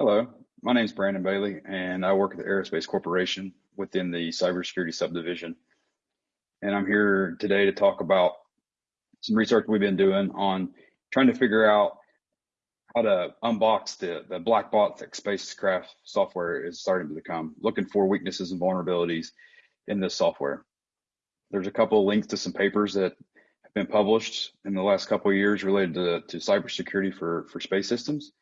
Hello, my name is Brandon Bailey, and I work at the Aerospace Corporation within the cybersecurity subdivision. And I'm here today to talk about some research we've been doing on trying to figure out how to unbox the, the black box that spacecraft software is starting to become, looking for weaknesses and vulnerabilities in this software. There's a couple of links to some papers that have been published in the last couple of years related to, to cybersecurity for, for space systems.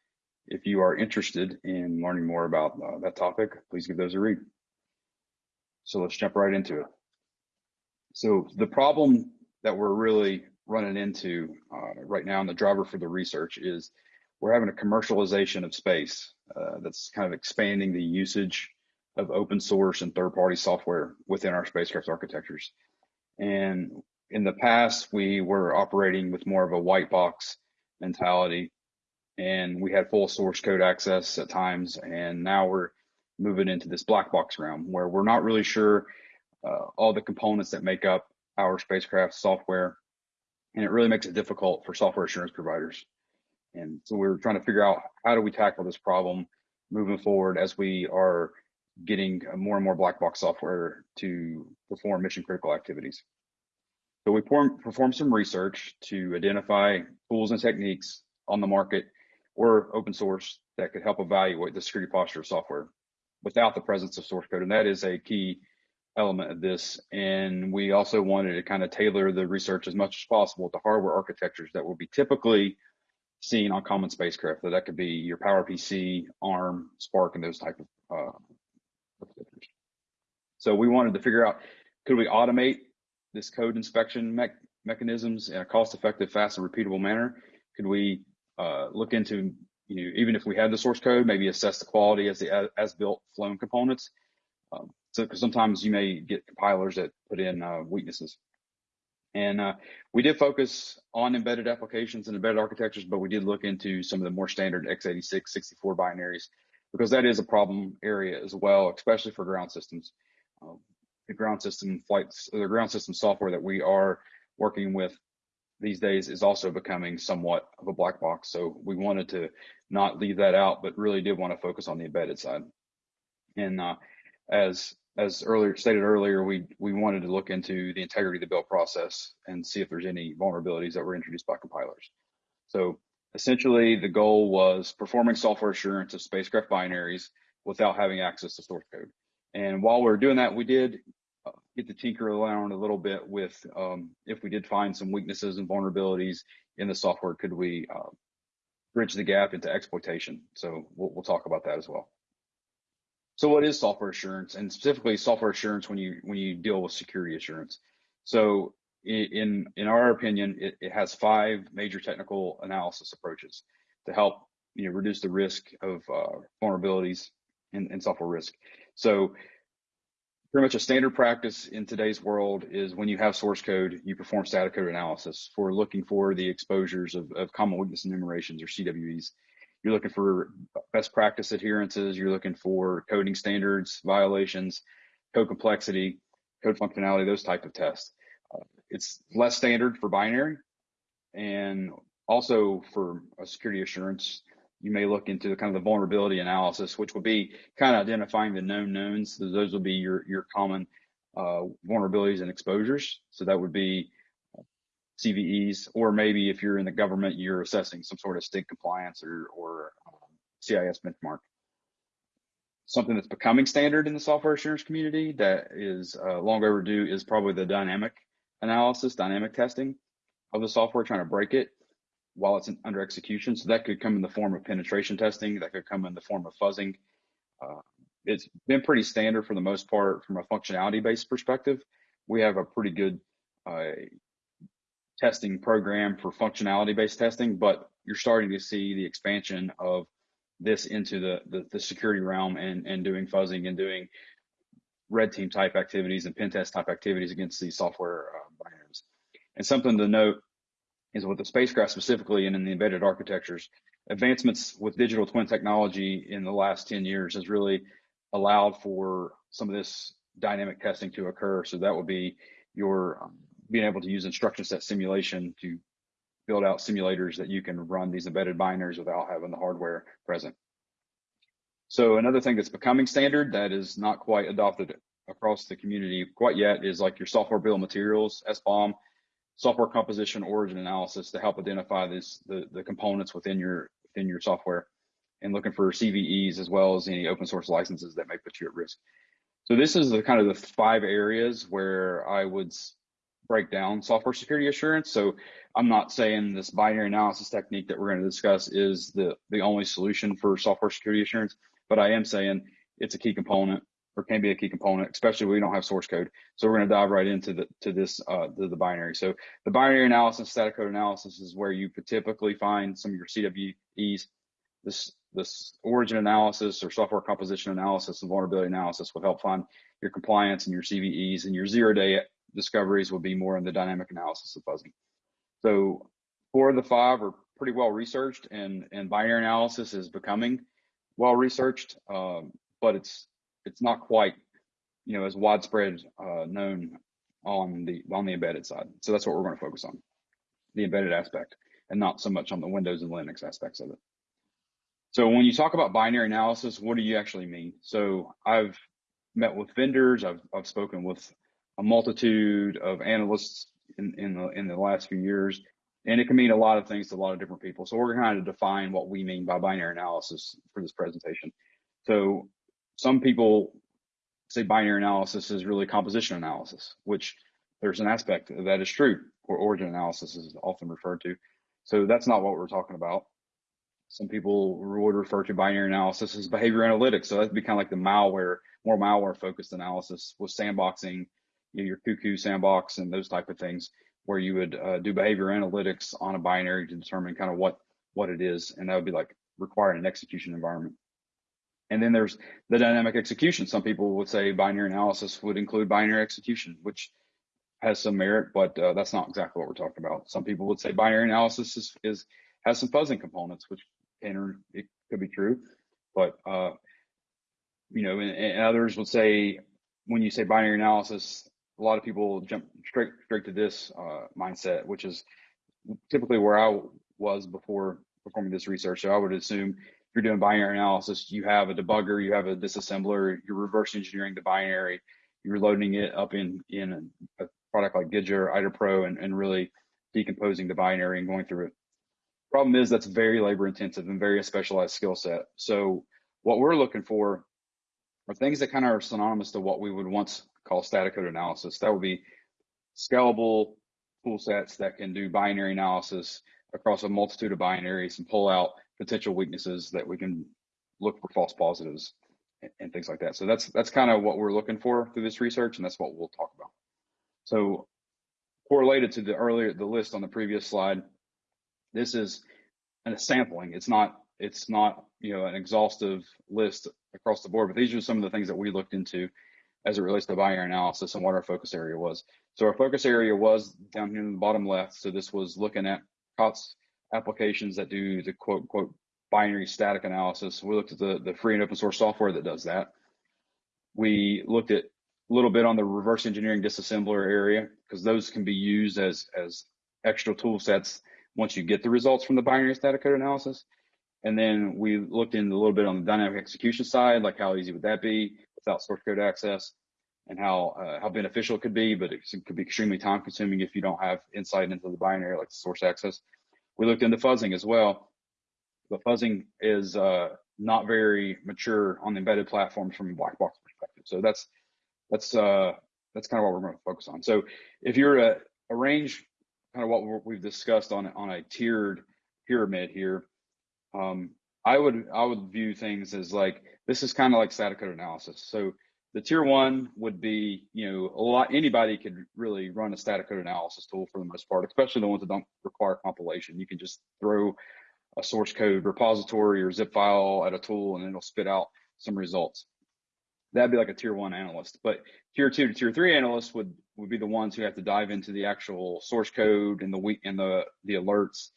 If you are interested in learning more about uh, that topic, please give those a read. So let's jump right into it. So the problem that we're really running into uh, right now and the driver for the research is we're having a commercialization of space uh, that's kind of expanding the usage of open source and third party software within our spacecraft architectures. And in the past, we were operating with more of a white box mentality and we had full source code access at times. And now we're moving into this black box realm where we're not really sure uh, all the components that make up our spacecraft software. And it really makes it difficult for software assurance providers. And so we're trying to figure out how do we tackle this problem moving forward as we are getting more and more black box software to perform mission critical activities. So we perform some research to identify tools and techniques on the market or open source that could help evaluate the security posture of software without the presence of source code. And that is a key element of this. And we also wanted to kind of tailor the research as much as possible to hardware architectures that will be typically seen on common spacecraft. So that could be your PowerPC, ARM, Spark, and those type of uh, architectures. So we wanted to figure out, could we automate this code inspection me mechanisms in a cost-effective, fast, and repeatable manner? Could we uh, look into, you know, even if we had the source code, maybe assess the quality as the as built flown components. Um, so because sometimes you may get compilers that put in uh, weaknesses. And uh, we did focus on embedded applications and embedded architectures, but we did look into some of the more standard x86, 64 binaries because that is a problem area as well, especially for ground systems. Um, the ground system flights, the ground system software that we are working with these days is also becoming somewhat of a black box. So we wanted to not leave that out, but really did want to focus on the embedded side. And uh, as as earlier stated earlier, we we wanted to look into the integrity of the build process and see if there's any vulnerabilities that were introduced by compilers. So essentially, the goal was performing software assurance of spacecraft binaries without having access to source code. And while we are doing that, we did get to tinker around a little bit with um, if we did find some weaknesses and vulnerabilities in the software, could we uh, bridge the gap into exploitation? So we'll, we'll talk about that as well. So what is software assurance and specifically software assurance when you when you deal with security assurance? So in in our opinion, it, it has five major technical analysis approaches to help you know reduce the risk of uh, vulnerabilities and, and software risk. So pretty much a standard practice in today's world is when you have source code, you perform static code analysis for looking for the exposures of, of common weakness enumerations or CWEs. You're looking for best practice adherences. You're looking for coding standards, violations, code complexity, code functionality, those type of tests. Uh, it's less standard for binary and also for a security assurance you may look into the kind of the vulnerability analysis, which would be kind of identifying the known knowns. So those will be your, your common uh, vulnerabilities and exposures. So that would be uh, CVEs, or maybe if you're in the government, you're assessing some sort of state compliance or, or um, CIS benchmark. Something that's becoming standard in the software assurance community that is uh, long overdue is probably the dynamic analysis, dynamic testing of the software, trying to break it while it's under execution. So that could come in the form of penetration testing. That could come in the form of fuzzing. Uh, it's been pretty standard for the most part from a functionality based perspective. We have a pretty good uh, testing program for functionality based testing, but you're starting to see the expansion of this into the, the, the security realm and, and doing fuzzing and doing red team type activities and pen test type activities against these software uh, binaries. And something to note is with the spacecraft specifically and in the embedded architectures, advancements with digital twin technology in the last 10 years has really allowed for some of this dynamic testing to occur. So that would be your um, being able to use instruction set simulation to build out simulators that you can run these embedded binaries without having the hardware present. So another thing that's becoming standard that is not quite adopted across the community quite yet is like your software bill of materials, SBOM, software composition origin analysis to help identify this the, the components within your within your software and looking for CVEs as well as any open source licenses that may put you at risk. So this is the kind of the five areas where I would break down software security assurance. So I'm not saying this binary analysis technique that we're going to discuss is the, the only solution for software security assurance, but I am saying it's a key component or can be a key component, especially we don't have source code. So we're going to dive right into the to this uh, the, the binary. So the binary analysis, static code analysis is where you typically find some of your CWEs. This this origin analysis or software composition analysis and vulnerability analysis will help find your compliance and your CVEs and your zero day discoveries will be more in the dynamic analysis of fuzzing. So four of the five are pretty well researched and, and binary analysis is becoming well researched, um, but it's it's not quite you know as widespread uh, known on the on the embedded side. So that's what we're going to focus on, the embedded aspect, and not so much on the Windows and Linux aspects of it. So when you talk about binary analysis, what do you actually mean? So I've met with vendors, I've I've spoken with a multitude of analysts in, in the in the last few years, and it can mean a lot of things to a lot of different people. So we're going to define what we mean by binary analysis for this presentation. So some people say binary analysis is really composition analysis, which there's an aspect that is true, or origin analysis is often referred to. So that's not what we're talking about. Some people would refer to binary analysis as behavior analytics. So that'd be kind of like the malware, more malware focused analysis with sandboxing, you know, your cuckoo sandbox and those type of things, where you would uh, do behavior analytics on a binary to determine kind of what what it is, and that would be like requiring an execution environment. And then there's the dynamic execution. Some people would say binary analysis would include binary execution, which has some merit, but uh, that's not exactly what we're talking about. Some people would say binary analysis is, is has some fuzzing components, which can it could be true, but uh, you know, and, and, others would say when you say binary analysis, a lot of people jump straight straight to this uh, mindset, which is typically where I was before performing this research. So I would assume you're doing binary analysis, you have a debugger, you have a disassembler, you're reverse engineering the binary, you're loading it up in in a, product like Gidget or IDA and, and really decomposing the binary and going through it. Problem is that's very labor intensive and very specialized skill set. So what we're looking for are things that kind of are synonymous to what we would once call static code analysis. That would be scalable tool sets that can do binary analysis across a multitude of binaries and pull out potential weaknesses that we can look for false positives and, and things like that. So that's that's kind of what we're looking for through this research, and that's what we'll talk about. So correlated to the earlier the list on the previous slide, this is a sampling. It's not it's not you know an exhaustive list across the board, but these are some of the things that we looked into as it relates to binary analysis and what our focus area was. So our focus area was down here in the bottom left. So this was looking at COTS applications that do the quote quote binary static analysis. We looked at the, the free and open source software that does that. We looked at a little bit on the reverse engineering disassembler area because those can be used as as extra tool sets once you get the results from the binary static code analysis. And then we looked in a little bit on the dynamic execution side, like how easy would that be without source code access and how uh, how beneficial it could be, but it could be extremely time consuming if you don't have insight into the binary like the source access. We looked into fuzzing as well, but fuzzing is uh, not very mature on the embedded platforms from a black box perspective. So that's that's uh, that's kind of what we're going to focus on. So if you're a range, kind of what we've discussed on on a tiered pyramid here, um, I would I would view things as like this is kind of like static code analysis. So the tier one would be, you know, a lot, anybody could really run a static code analysis tool for the most part, especially the ones that don't require compilation. You can just throw a source code repository or zip file at a tool and it'll spit out some results. That'd be like a tier one analyst. But tier two to tier three analysts would, would be the ones who have to dive into the actual source code and the week and the, the alerts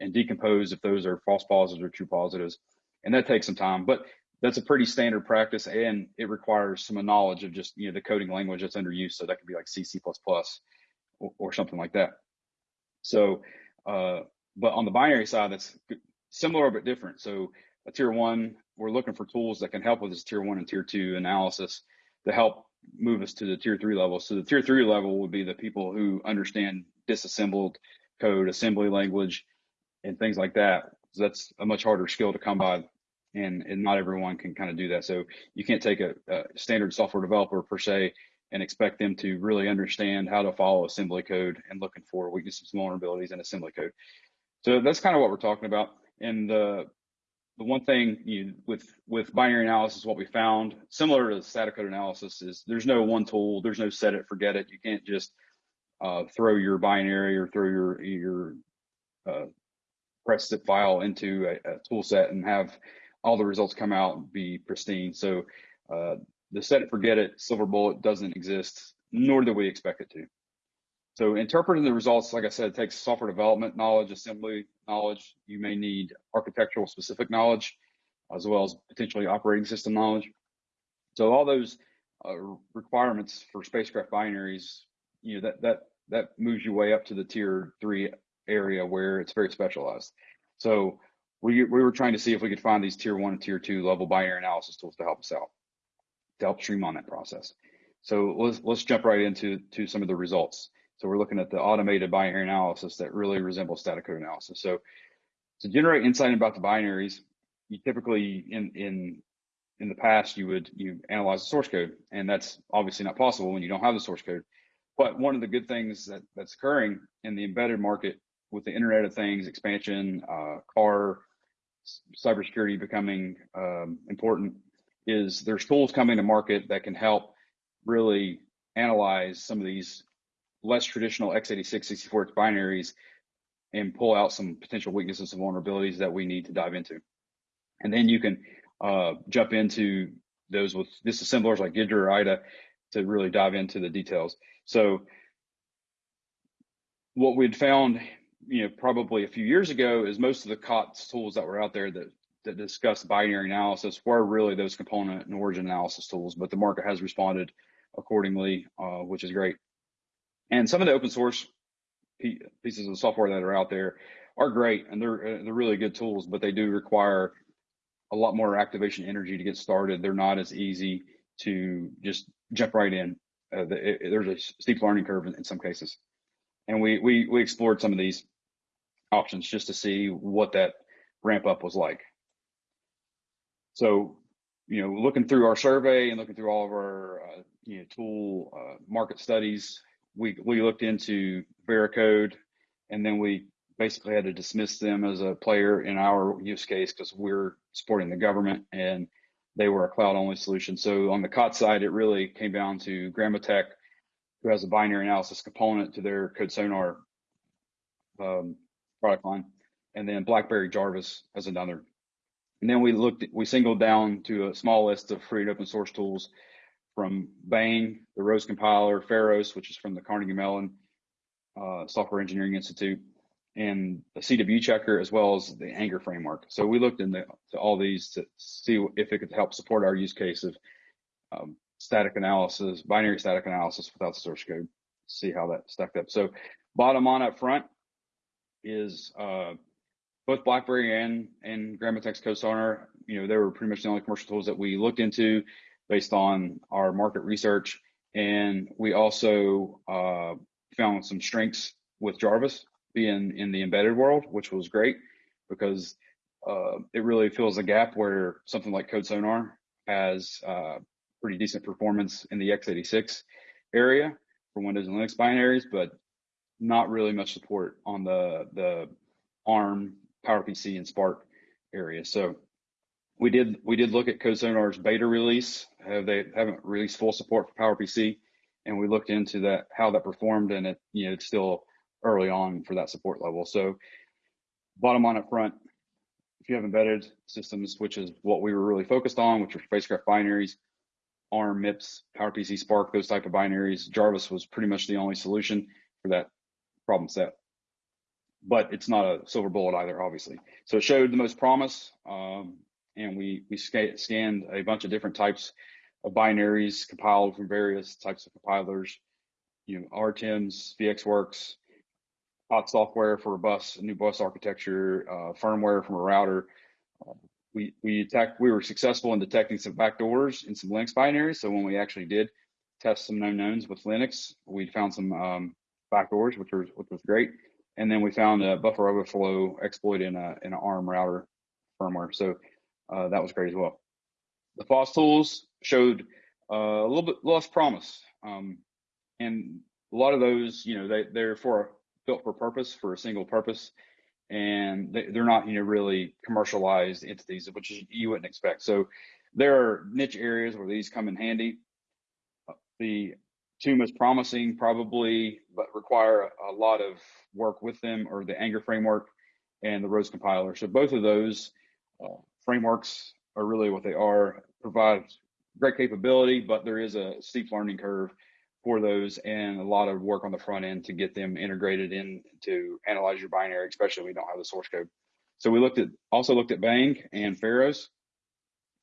and decompose if those are false positives or true positives. And that takes some time. But that's a pretty standard practice and it requires some knowledge of just you know the coding language that's under use so that could be like c c++ or, or something like that so uh, but on the binary side that's similar but different so a tier one we're looking for tools that can help with this tier one and tier two analysis to help move us to the tier three level. So the tier three level would be the people who understand disassembled code, assembly language, and things like that. So that's a much harder skill to come by, and and not everyone can kind of do that. So you can't take a, a standard software developer per se and expect them to really understand how to follow assembly code and looking for weaknesses vulnerabilities in assembly code. So that's kind of what we're talking about. And the the one thing you, with with binary analysis, what we found, similar to static code analysis, is there's no one tool, there's no set it, forget it. You can't just uh, throw your binary or throw your your uh, press zip file into a, a, tool set and have all the results come out and be pristine. So uh, the set it, forget it, silver bullet doesn't exist, nor do we expect it to. So interpreting the results, like I said, takes software development knowledge, assembly knowledge. You may need architectural specific knowledge, as well as potentially operating system knowledge. So all those uh, requirements for spacecraft binaries, you know, that that that moves you way up to the tier three area where it's very specialized. So we we were trying to see if we could find these tier one and tier two level binary analysis tools to help us out, to help streamline that process. So let's let's jump right into to some of the results. So we're looking at the automated binary analysis that really resembles static code analysis. So to generate insight about the binaries, you typically in in in the past you would you analyze the source code, and that's obviously not possible when you don't have the source code. But one of the good things that that's occurring in the embedded market with the Internet of Things expansion, uh, car cybersecurity becoming um, important, is there's tools coming to market that can help really analyze some of these less traditional x86 64 binaries and pull out some potential weaknesses and vulnerabilities that we need to dive into. And then you can uh, jump into those with disassemblers like Ghidra or IDA to really dive into the details. So what we'd found, you know, probably a few years ago is most of the COTS tools that were out there that that discuss binary analysis were really those component and origin analysis tools, but the market has responded accordingly, uh, which is great. And some of the open source pieces of software that are out there are great and they're uh, they're really good tools, but they do require a lot more activation energy to get started. They're not as easy to just jump right in. Uh, the, it, there's a steep learning curve in, in some cases, and we we we explored some of these options just to see what that ramp up was like. So, you know, looking through our survey and looking through all of our uh, you know tool uh, market studies, we we looked into Veracode, and then we basically had to dismiss them as a player in our use case because we're supporting the government and they were a cloud only solution. So on the COT side, it really came down to Grammatech, who has a binary analysis component to their Code Sonar um, product line, and then BlackBerry Jarvis as another. And then we looked, we singled down to a small list of free and open source tools from Bang, the Rose compiler, Pharos, which is from the Carnegie Mellon uh, Software Engineering Institute, and the CW checker, as well as the Anger framework. So we looked into all these to see if it could help support our use case of um, static analysis, binary static analysis without source code, see how that stacked up. So bottom on up front is uh, both BlackBerry and, and Grammatech's CodeSonar, you know, they were pretty much the only commercial tools that we looked into based on our market research. And we also uh, found some strengths with Jarvis being in the embedded world, which was great because uh, it really fills a gap where something like CodeSonar has uh, pretty decent performance in the x86 area for Windows and Linux binaries, but not really much support on the the ARM, PowerPC, and Spark area. So we did we did look at CodeSonar's beta release. Have they haven't released full support for PowerPC, and we looked into that how that performed, and it you know it's still early on for that support level. So bottom line up front, if you have embedded systems, which is what we were really focused on, which are spacecraft binaries, ARM, MIPS, PowerPC, Spark, those type of binaries, Jarvis was pretty much the only solution for that problem set. But it's not a silver bullet either, obviously. So it showed the most promise. Um, and we we scanned a bunch of different types of binaries compiled from various types of compilers, you know, RTIMS, VxWorks, hot software for a bus, a new bus architecture, uh, firmware from a router, uh, we we attacked, we were successful in detecting some backdoors in some Linux binaries. So when we actually did test some known knowns with Linux, we found some um, backdoors, which was which was great. And then we found a buffer overflow exploit in a in an ARM router firmware. So uh, that was great as well. The FOSS tools showed uh, a little bit less promise, um, and a lot of those, you know, they they're for built for purpose for a single purpose and they, are not you know really commercialized entities, which you wouldn't expect. So there are niche areas where these come in handy. The two most promising probably, but require a lot of work with them, or the Anger framework and the Rose compiler. So both of those uh, frameworks are really what they are. Provide great capability, but there is a steep learning curve for those and a lot of work on the front end to get them integrated in to analyze your binary, especially if we don't have the source code. So we looked at also looked at Bang and Pharos,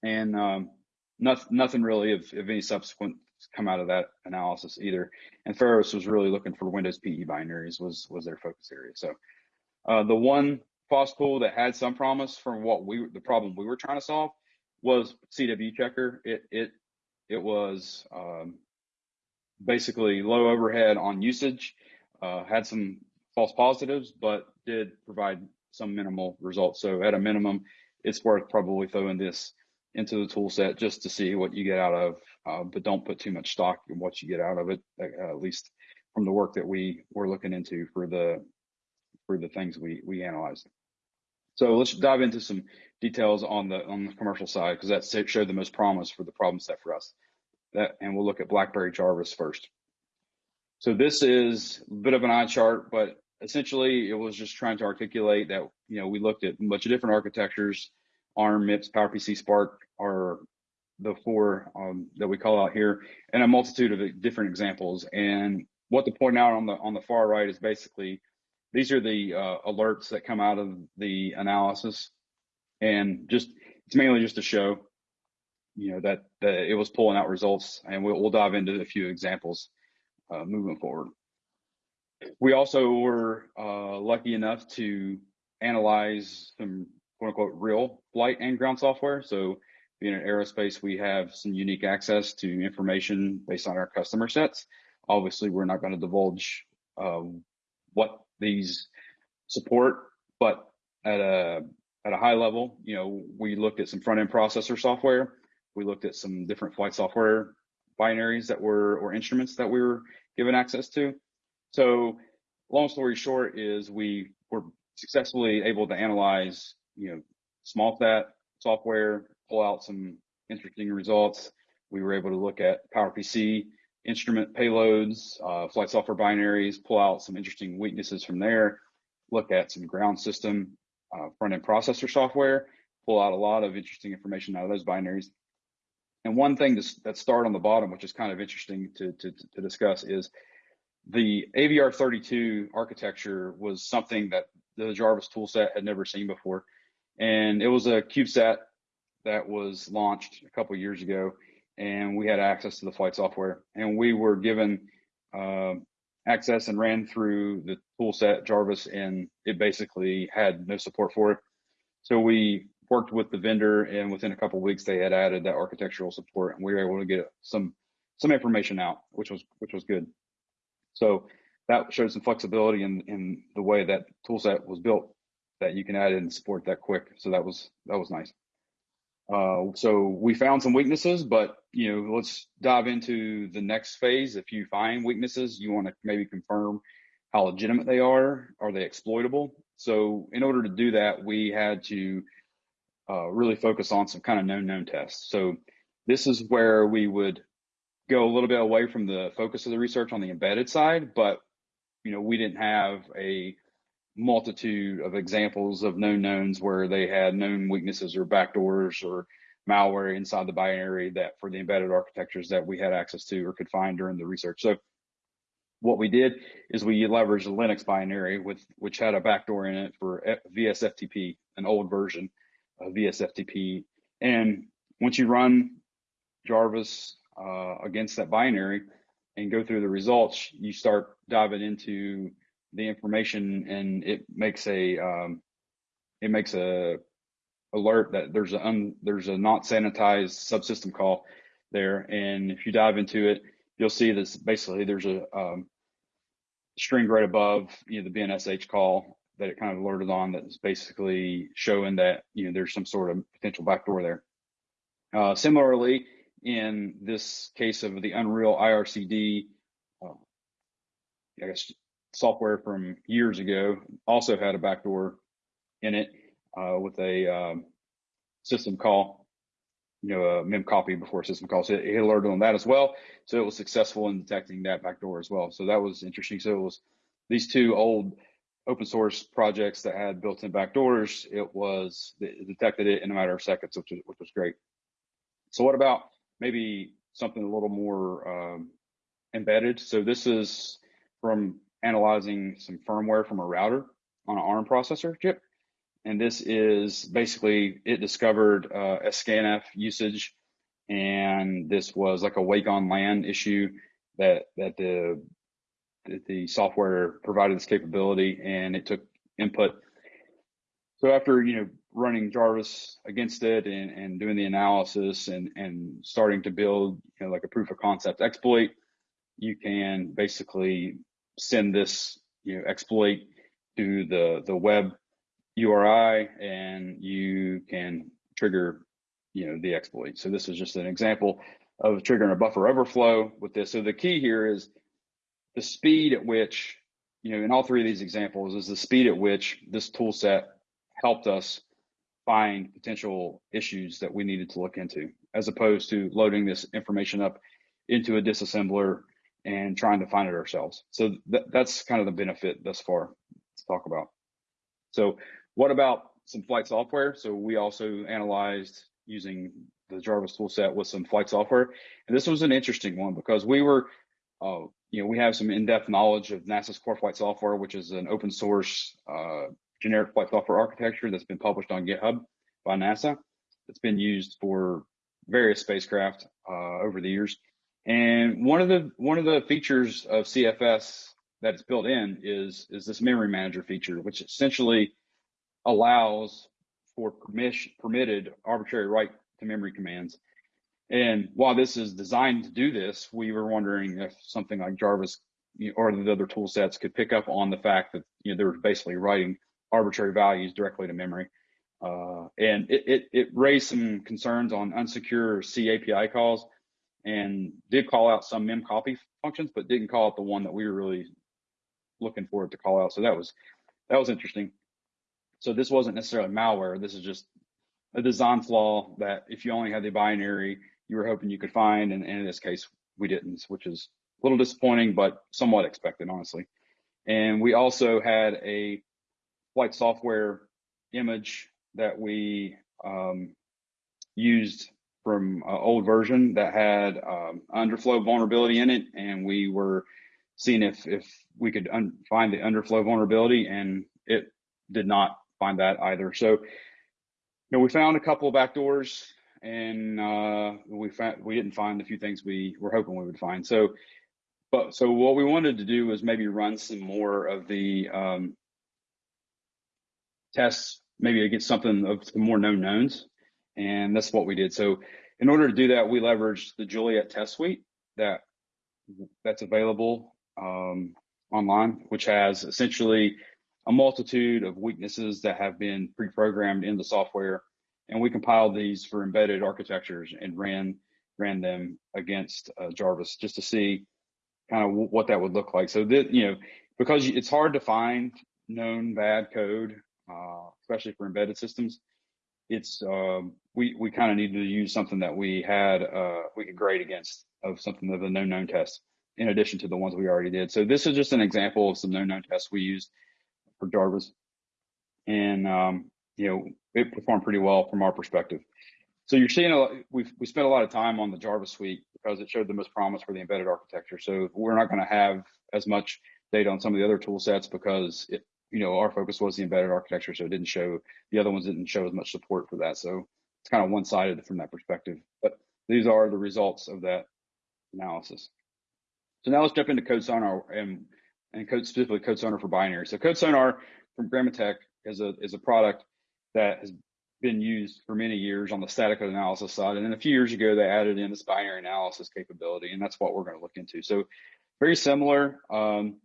and um, nothing, nothing really of, of any subsequent come out of that analysis either. And Pharos was really looking for Windows PE binaries was was their focus area. So uh, the one FOSS tool that had some promise from what we the problem we were trying to solve was CW Checker. It it it was um, basically low overhead on usage, uh, had some false positives, but did provide some minimal results. So at a minimum, it's worth probably throwing this into the tool set just to see what you get out of, uh, but don't put too much stock in what you get out of it, uh, at least from the work that we were looking into for the for the things we we analyzed. So let's dive into some details on the on the commercial side because that showed the most promise for the problem set for us that, and we'll look at BlackBerry Jarvis first. So this is a bit of an eye chart, but essentially it was just trying to articulate that, you know, we looked at a bunch of different architectures, ARM, MIPS, PowerPC, Spark are the four um, that we call out here, and a multitude of different examples. And what to point out on the on the far right is basically these are the uh, alerts that come out of the analysis, and just it's mainly just to show you know that, that it was pulling out results, and we'll, we'll dive into a few examples uh, moving forward. We also were uh, lucky enough to analyze some quote unquote real flight and ground software. So being in aerospace, we have some unique access to information based on our customer sets. Obviously, we're not going to divulge uh, what these support, but at a at a high level, you know, we looked at some front end processor software we looked at some different flight software binaries that were, or instruments that we were given access to. So long story short is we were successfully able to analyze, you know, small fat software, pull out some interesting results. We were able to look at PowerPC instrument payloads, uh, flight software binaries, pull out some interesting weaknesses from there, look at some ground system uh, front end processor software, pull out a lot of interesting information out of those binaries. And one thing that start on the bottom, which is kind of interesting to, to, to discuss, is the AVR32 architecture was something that the Jarvis toolset had never seen before. And it was a CubeSat that was launched a couple years ago, and we had access to the flight software. And we were given uh, access and ran through the toolset Jarvis, and it basically had no support for it. So we worked with the vendor, and within a couple weeks, they had added that architectural support, and we were able to get some some information out, which was which was good. So that showed some flexibility in in the way that toolset was built, that you can add in support that quick. So that was that was nice. Uh, so we found some weaknesses, but you know, let's dive into the next phase. If you find weaknesses, you want to maybe confirm how legitimate they are. Are they exploitable? So in order to do that, we had to uh, really focus on some kind of known known tests. So this is where we would go a little bit away from the focus of the research on the embedded side, but you know we didn't have a multitude of examples of known knowns where they had known weaknesses or backdoors or malware inside the binary that for the embedded architectures that we had access to or could find during the research. So what we did is we leveraged a Linux binary with which had a backdoor in it for VSFTP, an old version of VSFTP. And once you run Jarvis uh, against that binary and go through the results, you start diving into the information and it makes a um, it makes a alert that there's a un, there's a not sanitized subsystem call there, and if you dive into it, you'll see this basically there's a um, string right above you know the BNSH call that it kind of alerted on that's basically showing that you know there's some sort of potential backdoor there. Uh, similarly, in this case of the Unreal IRCD, uh, I guess software from years ago also had a backdoor in it uh, with a um, system call, you know, a mem copy before system call. So it, it alerted on that as well. So it was successful in detecting that backdoor as well. So that was interesting. So it was these two old open source projects that had built-in backdoors. It was it detected it in a matter of seconds, which was, which was great. So what about maybe something a little more um, embedded? So this is from analyzing some firmware from a router on an ARM processor chip. And this is basically, it discovered uh, a scanf usage. And this was like a wake on LAN issue that, that the, that the software provided this capability and it took input. So after, you know, running Jarvis against it and, and doing the analysis and, and starting to build, you know, like a proof of concept exploit, you can basically send this you know exploit to the the web URI and you can trigger you know the exploit. So this is just an example of triggering a buffer overflow with this. So the key here is the speed at which you know in all three of these examples is the speed at which this tool set helped us find potential issues that we needed to look into as opposed to loading this information up into a disassembler and trying to find it ourselves. So th that's kind of the benefit thus far to talk about. So what about some flight software? So we also analyzed using the Jarvis toolset with some flight software. And this was an interesting one because we were, uh, you know, we have some in-depth knowledge of NASA's core flight software, which is an open source uh, generic flight software architecture that's been published on GitHub by NASA. It's been used for various spacecraft uh, over the years. And one of the one of the features of CFS that is built in is is this memory manager feature, which essentially allows for permission, permitted arbitrary write to memory commands. And while this is designed to do this, we were wondering if something like Jarvis or the other tool sets could pick up on the fact that you know they're basically writing arbitrary values directly to memory. Uh, and it, it, it raised some concerns on unsecure C API calls and did call out some mem copy functions, but didn't call out the one that we were really looking for it to call out. So that was that was interesting. So this wasn't necessarily malware. This is just a design flaw that if you only had the binary, you were hoping you could find, and, and in this case, we didn't, which is a little disappointing, but somewhat expected, honestly. And we also had a flight software image that we um, used from an old version that had um, underflow vulnerability in it, and we were seeing if if we could find the underflow vulnerability, and it did not find that either. So, you know, we found a couple of backdoors, and uh, we found we didn't find a few things we were hoping we would find. So, but so what we wanted to do was maybe run some more of the um, tests, maybe against something of the more known knowns and that's what we did. So in order to do that, we leveraged the Juliet test suite that that's available um, online, which has essentially a multitude of weaknesses that have been pre-programmed in the software. And we compiled these for embedded architectures and ran ran them against uh, Jarvis just to see kind of what that would look like. So that you know, because it's hard to find known bad code, uh, especially for embedded systems it's um, we we kind of needed to use something that we had uh, we could grade against of something of the known known test in addition to the ones we already did. So this is just an example of some known known tests we used for Jarvis, and um, you know it performed pretty well from our perspective. So you're seeing a we we spent a lot of time on the Jarvis suite because it showed the most promise for the embedded architecture. So we're not going to have as much data on some of the other tool sets because it, you know, our focus was the embedded architecture, so it didn't show the other ones didn't show as much support for that. So it's kind of one-sided from that perspective. But these are the results of that analysis. So now let's jump into Code Sonar and and code specifically Code Sonar for binary. So Code Sonar from Gramatek is a is a product that has been used for many years on the static code analysis side. And then a few years ago, they added in this binary analysis capability, and that's what we're going to look into. So very similar um,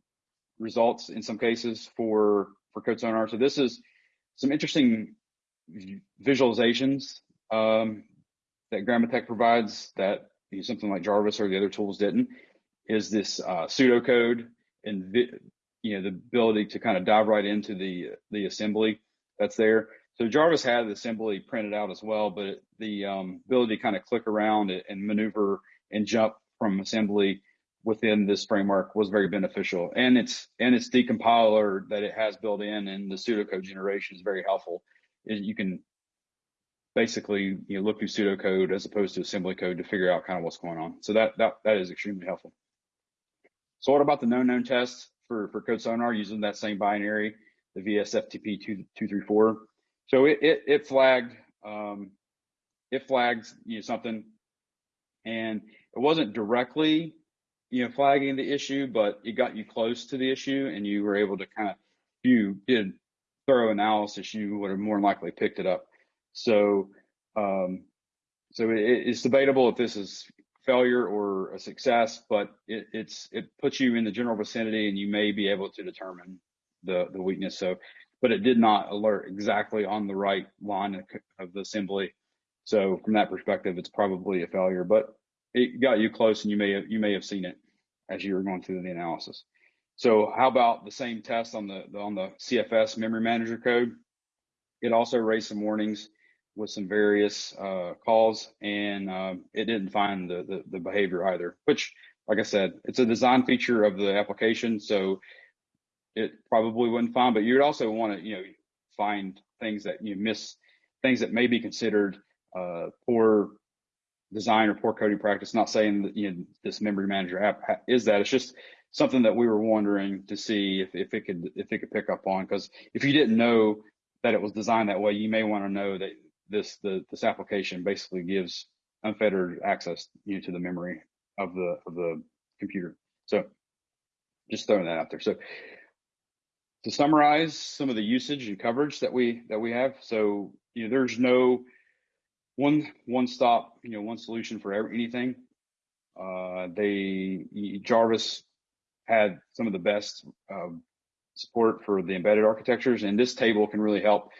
results in some cases for, for CodeSonar. So this is some interesting visualizations um, that Grammatech provides that you know, something like Jarvis or the other tools didn't, is this uh, pseudocode and you know the ability to kind of dive right into the the assembly that's there. So Jarvis had the assembly printed out as well, but the um, ability to kind of click around and maneuver and jump from assembly within this framework was very beneficial. And it's and its decompiler that it has built in and the pseudocode generation is very helpful. You can basically you know look through pseudocode as opposed to assembly code to figure out kind of what's going on. So that that that is extremely helpful. So what about the known known tests for for CodeSonar using that same binary, the VSFTP two two three four? So it it, it flagged um, it flagged you know something, and it wasn't directly you know flagging the issue, but it got you close to the issue, and you were able to kind of you did thorough analysis, you would have more likely picked it up. So, um, so it, it's debatable if this is failure or a success, but it, it's it puts you in the general vicinity, and you may be able to determine the the weakness. So, but it did not alert exactly on the right line of, of the assembly. So, from that perspective, it's probably a failure, but it got you close, and you may have, you may have seen it as you were going through the analysis. So, how about the same test on the on the CFS memory manager code? It also raised some warnings with some various uh, calls, and um, it didn't find the, the, the behavior either. Which, like I said, it's a design feature of the application, so it probably wouldn't find. But you'd also want to, you know, find things that you miss, things that may be considered uh, poor design or poor coding practice. Not saying that you know this memory manager app is that. It's just something that we were wondering to see if, if it could if it could pick up on. Because if you didn't know that it was designed that way, you may want to know that this the this application basically gives unfettered access you know, to the memory of the of the computer. So just throwing that out there. So to summarize some of the usage and coverage that we that we have, so you know there's no one one stop you know one solution for every, anything. Uh, they Jarvis had some of the best uh, support for the embedded architectures, and this table can really help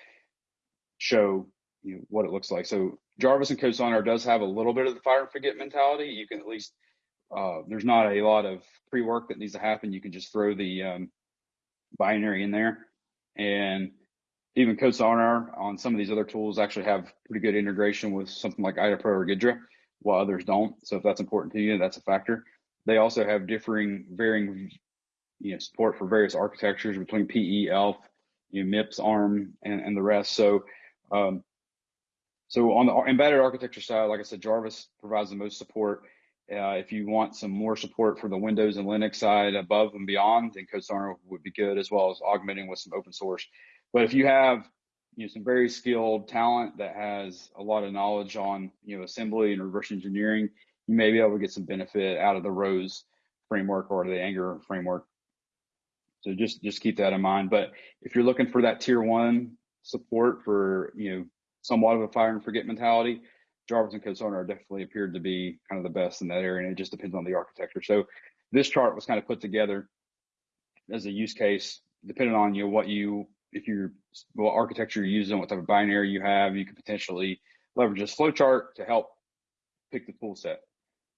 show you know, what it looks like. So Jarvis and CodeSonar does have a little bit of the fire and forget mentality. You can at least uh, there's not a lot of pre-work that needs to happen. You can just throw the um, binary in there, and even CodeSonar on some of these other tools actually have pretty good integration with something like IDAPRO or Ghidra, while others don't. So if that's important to you, that's a factor. They also have differing, varying, you know, support for various architectures between PE, ELF, you know, MIPS, ARM, and, and the rest. So um, so on the embedded architecture side, like I said, Jarvis provides the most support. Uh, if you want some more support for the Windows and Linux side above and beyond, then CodeSonar would be good, as well as augmenting with some open source. But if you have you know some very skilled talent that has a lot of knowledge on you know assembly and reverse engineering, you may be able to get some benefit out of the ROSE framework or the Anger framework. So just just keep that in mind. But if you're looking for that tier one support for you know somewhat of a fire and forget mentality. Jarvis and CodeSonar definitely appeared to be kind of the best in that area, and it just depends on the architecture. So this chart was kind of put together as a use case, depending on you know what you if you're what architecture you're using, what type of binary you have, you could potentially leverage this flowchart to help pick the tool set.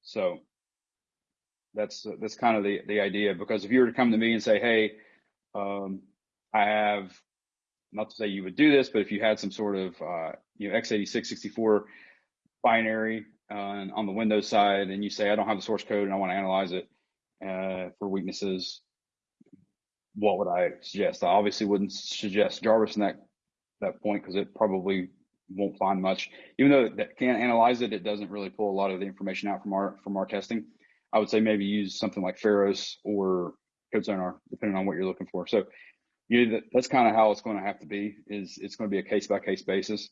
So that's that's kind of the the idea. Because if you were to come to me and say, hey, um, I have not to say you would do this, but if you had some sort of uh, you know x86 64 binary uh, on the Windows side, and you say I don't have the source code and I want to analyze it uh, for weaknesses, what would I suggest? I obviously wouldn't suggest Jarvis in that that point because it probably won't find much. Even though it can analyze it, it doesn't really pull a lot of the information out from our from our testing. I would say maybe use something like Pharos or CodeSonar, depending on what you're looking for. So you that's kind of how it's going to have to be is it's going to be a case by case basis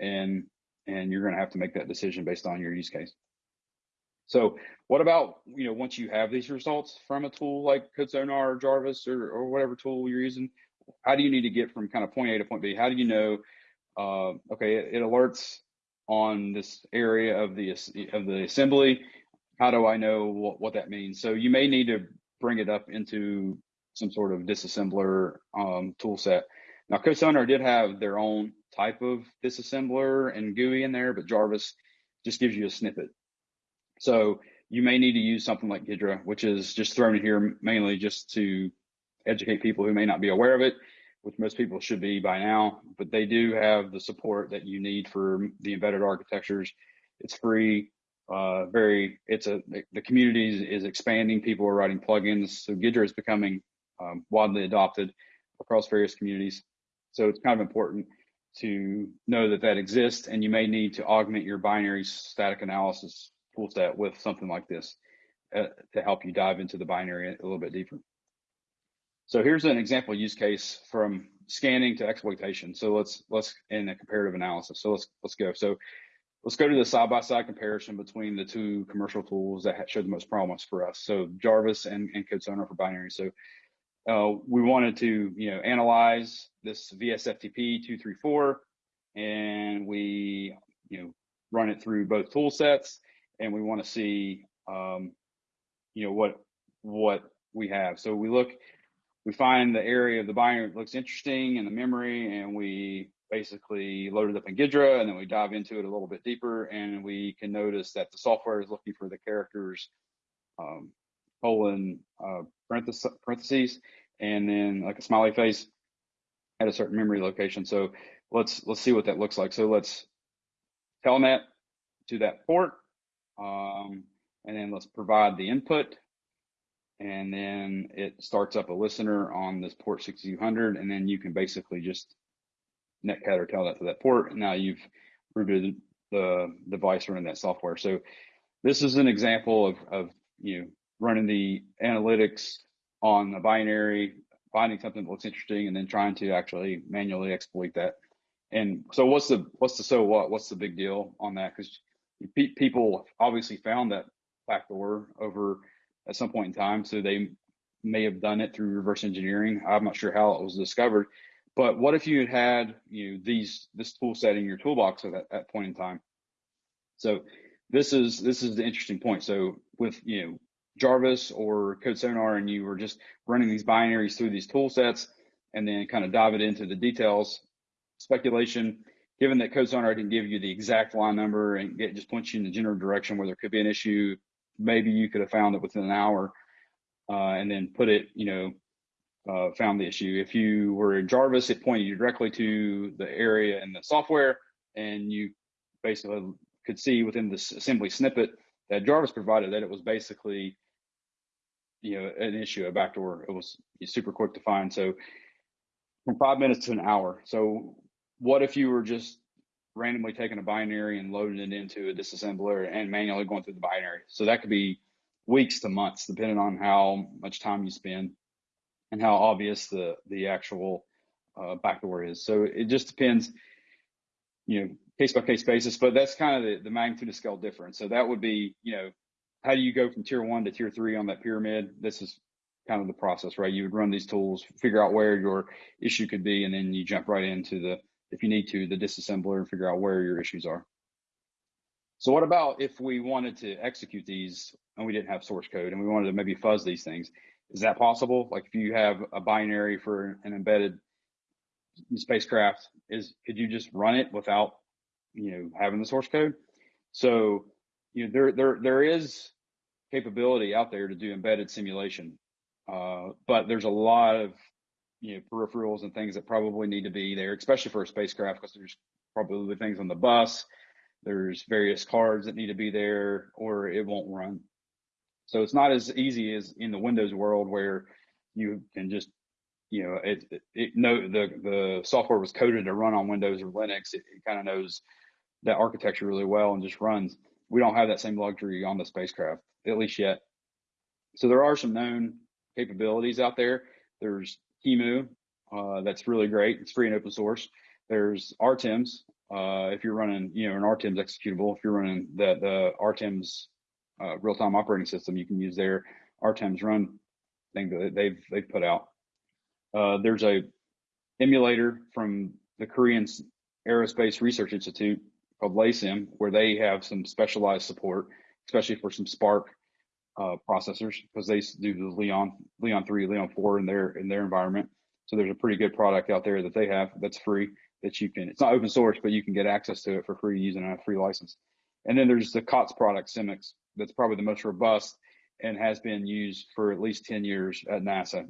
and and you're going to have to make that decision based on your use case so what about you know once you have these results from a tool like CodeSonar or Jarvis or, or whatever tool you're using how do you need to get from kind of point A to point B how do you know uh, okay, it, it, alerts on this area of the of the assembly. How do I know what, what that means? So you may need to bring it up into some sort of disassembler um, tool set. Now, CodeSonar did have their own type of disassembler and GUI in there, but Jarvis just gives you a snippet. So you may need to use something like Ghidra, which is just thrown in here mainly just to educate people who may not be aware of it, which most people should be by now, but they do have the support that you need for the embedded architectures. It's free, uh, very, it's a, the community is, expanding. People are writing plugins. So Ghidra is becoming um, widely adopted across various communities. So it's kind of important to know that that exists and you may need to augment your binary static analysis toolset with something like this uh, to help you dive into the binary a little bit deeper. So here's an example use case from scanning to exploitation. So let's let's in a comparative analysis. So let's let's go. So let's go to the side by side comparison between the two commercial tools that showed the most promise for us. So Jarvis and, and CodeSonar for binary. So uh, we wanted to you know analyze this VSFTP two three four, and we you know run it through both tool sets and we want to see, um, you know, what what we have. So we look, we find the area of the binary that looks interesting in the memory, and we basically load it up in Ghidra, and then we dive into it a little bit deeper, and we can notice that the software is looking for the characters um, colon uh, parentheses, parentheses, and then like a smiley face at a certain memory location. So let's let's see what that looks like. So let's telnet to that port um, and then let's provide the input. And then it starts up a listener on this port 6200. And then you can basically just netcat or tell that to that port. And now you've rooted the device running that software. So this is an example of, of you know, running the analytics on a binary, finding something that looks interesting, and then trying to actually manually exploit that. And so what's the what's the so what? What's the big deal on that? Because people obviously found that backdoor over at some point in time, so they may have done it through reverse engineering. I'm not sure how it was discovered, but what if you had you know these this tool set in your toolbox at that, that point in time? So this is this is the interesting point. So with you know Jarvis or CodeSonar, and you were just running these binaries through these tool sets, and then kind of dive it into the details, speculation given that CodeSonar can give you the exact line number and get, just points you in the general direction where there could be an issue, maybe you could have found it within an hour uh, and then put it, you know, uh, found the issue. If you were in Jarvis, it pointed you directly to the area in the software, and you basically could see within the assembly snippet that Jarvis provided that it was basically, you know, an issue, a backdoor. It was super quick to find. So from five minutes to an hour. So what if you were just randomly taking a binary and loading it into a disassembler and manually going through the binary? So that could be weeks to months, depending on how much time you spend and how obvious the the actual uh, backdoor is. So it just depends, you know, case by case basis. But that's kind of the, the magnitude of scale difference. So that would be, you know, how do you go from tier one to tier three on that pyramid? This is kind of the process, right? You would run these tools, figure out where your issue could be, and then you jump right into the if you need to, the disassembler and figure out where your issues are. So what about if we wanted to execute these and we didn't have source code and we wanted to maybe fuzz these things? Is that possible? Like if you have a binary for an embedded spacecraft, is could you just run it without you know having the source code? So you know there there there is capability out there to do embedded simulation, uh, but there's a lot of you know peripherals and things that probably need to be there, especially for a spacecraft, because there's probably things on the bus. There's various cards that need to be there, or it won't run. So it's not as easy as in the Windows world where you can just, you know, it, it, know the the software was coded to run on Windows or Linux. It, it kind of knows that architecture really well and just runs. We don't have that same luxury on the spacecraft, at least yet. So there are some known capabilities out there. There's QEMU. Uh, that's really great. It's free and open source. There's RTEMS. Uh, if you're running, you know, an RTEMS executable, if you're running the the RTEMS uh, real-time operating system, you can use their RTEMS run thing that they've they've put out. Uh, there's a emulator from the Korean Aerospace Research Institute called LACIM, where they have some specialized support, especially for some SPARC uh, processors, because they do the Leon Leon three, Leon four in their in their environment. So there's a pretty good product out there that they have that's free that you can. It's not open source, but you can get access to it for free using a free license. And then there's the COTS product, Simics, that's probably the most robust and has been used for at least 10 years at NASA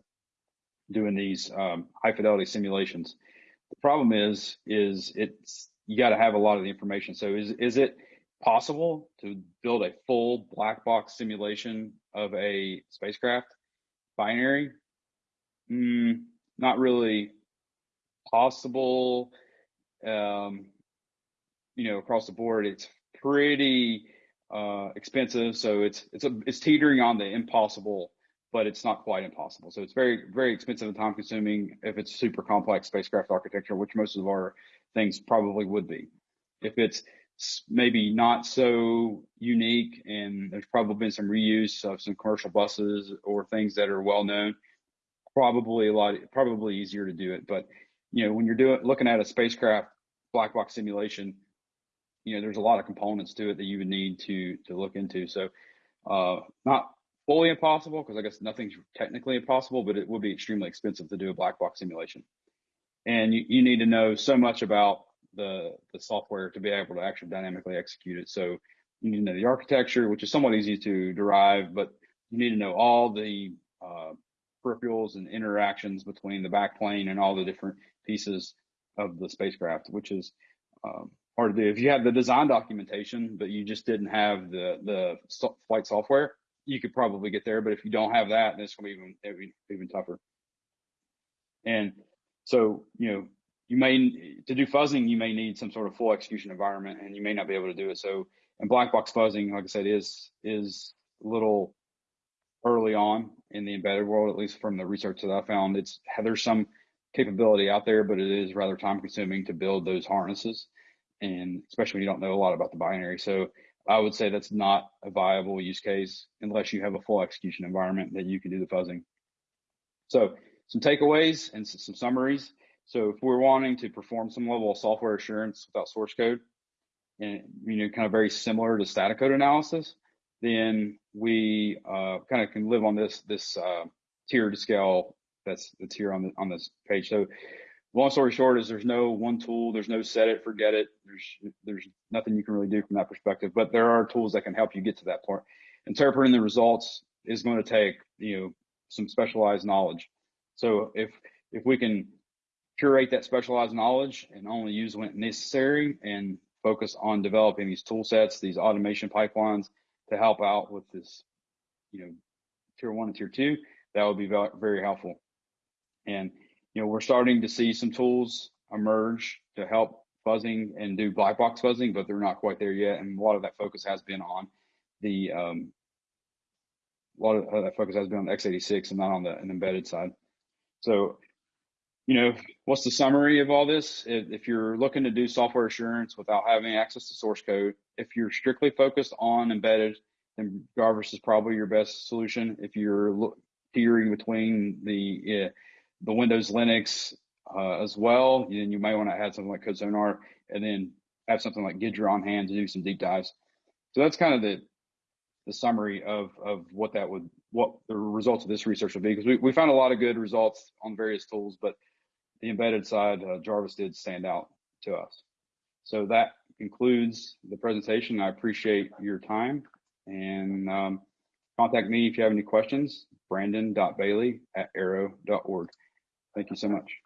doing these um, high fidelity simulations. The problem is, is it's you got to have a lot of the information. So is is it possible to build a full black box simulation of a spacecraft binary? Mm, not really possible. Um, you know, across the board, it's pretty uh, expensive. So it's it's a, it's teetering on the impossible, but it's not quite impossible. So it's very very expensive and time consuming if it's super complex spacecraft architecture, which most of our things probably would be. If it's maybe not so unique and there's probably been some reuse of some commercial buses or things that are well known, probably a lot probably easier to do it. But you know when you're doing looking at a spacecraft black box simulation you know, there's a lot of components to it that you would need to to look into. So, uh, not fully impossible because I guess nothing's technically impossible, but it would be extremely expensive to do a black box simulation. And you, you need to know so much about the the software to be able to actually dynamically execute it. So you need to know the architecture, which is somewhat easy to derive, but you need to know all the uh, peripherals and interactions between the backplane and all the different pieces of the spacecraft, which is um, hard to do. If you have the design documentation, but you just didn't have the the flight software, you could probably get there. But if you don't have that, then it's going to be even even tougher. And so, you know, you may to do fuzzing, you may need some sort of full execution environment, and you may not be able to do it. So, and black box fuzzing, like I said, is is a little early on in the embedded world, at least from the research that I found. It's there's some capability out there, but it is rather time consuming to build those harnesses and especially when you don't know a lot about the binary. So I would say that's not a viable use case unless you have a full execution environment that you can do the fuzzing. So some takeaways and some summaries. So if we're wanting to perform some level of software assurance without source code, and you know, kind of very similar to static code analysis, then we uh, kind of can live on this this uh, tiered scale that's that's here on the on this page. So long story short is there's no one tool, there's no set it, forget it. There's there's nothing you can really do from that perspective, but there are tools that can help you get to that point. Interpreting the results is going to take, you know, some specialized knowledge. So if if we can curate that specialized knowledge and only use when necessary and focus on developing these tool sets, these automation pipelines to help out with this, you know, tier one and tier two, that would be very helpful. And you know, we're starting to see some tools emerge to help fuzzing and do black box fuzzing, but they're not quite there yet. And a lot of that focus has been on the, um, a lot of that focus has been on x86 and not on the embedded side. So, you know, what's the summary of all this? If, if you're looking to do software assurance without having access to source code, if you're strictly focused on embedded, then Jarvis is probably your best solution. If you're teetering between the uh, the Windows Linux uh, as well. Then you might want to add something like CodeSonar and then have something like Ghidra on hand to do some deep dives. So that's kind of the the summary of of what that would what the results of this research would be because we, we found a lot of good results on various tools, but the embedded side, uh, Jarvis did stand out to us. So that concludes the presentation. I appreciate your time and um, contact me if you have any questions, brandon.bailey at aero.org. Thank you so much.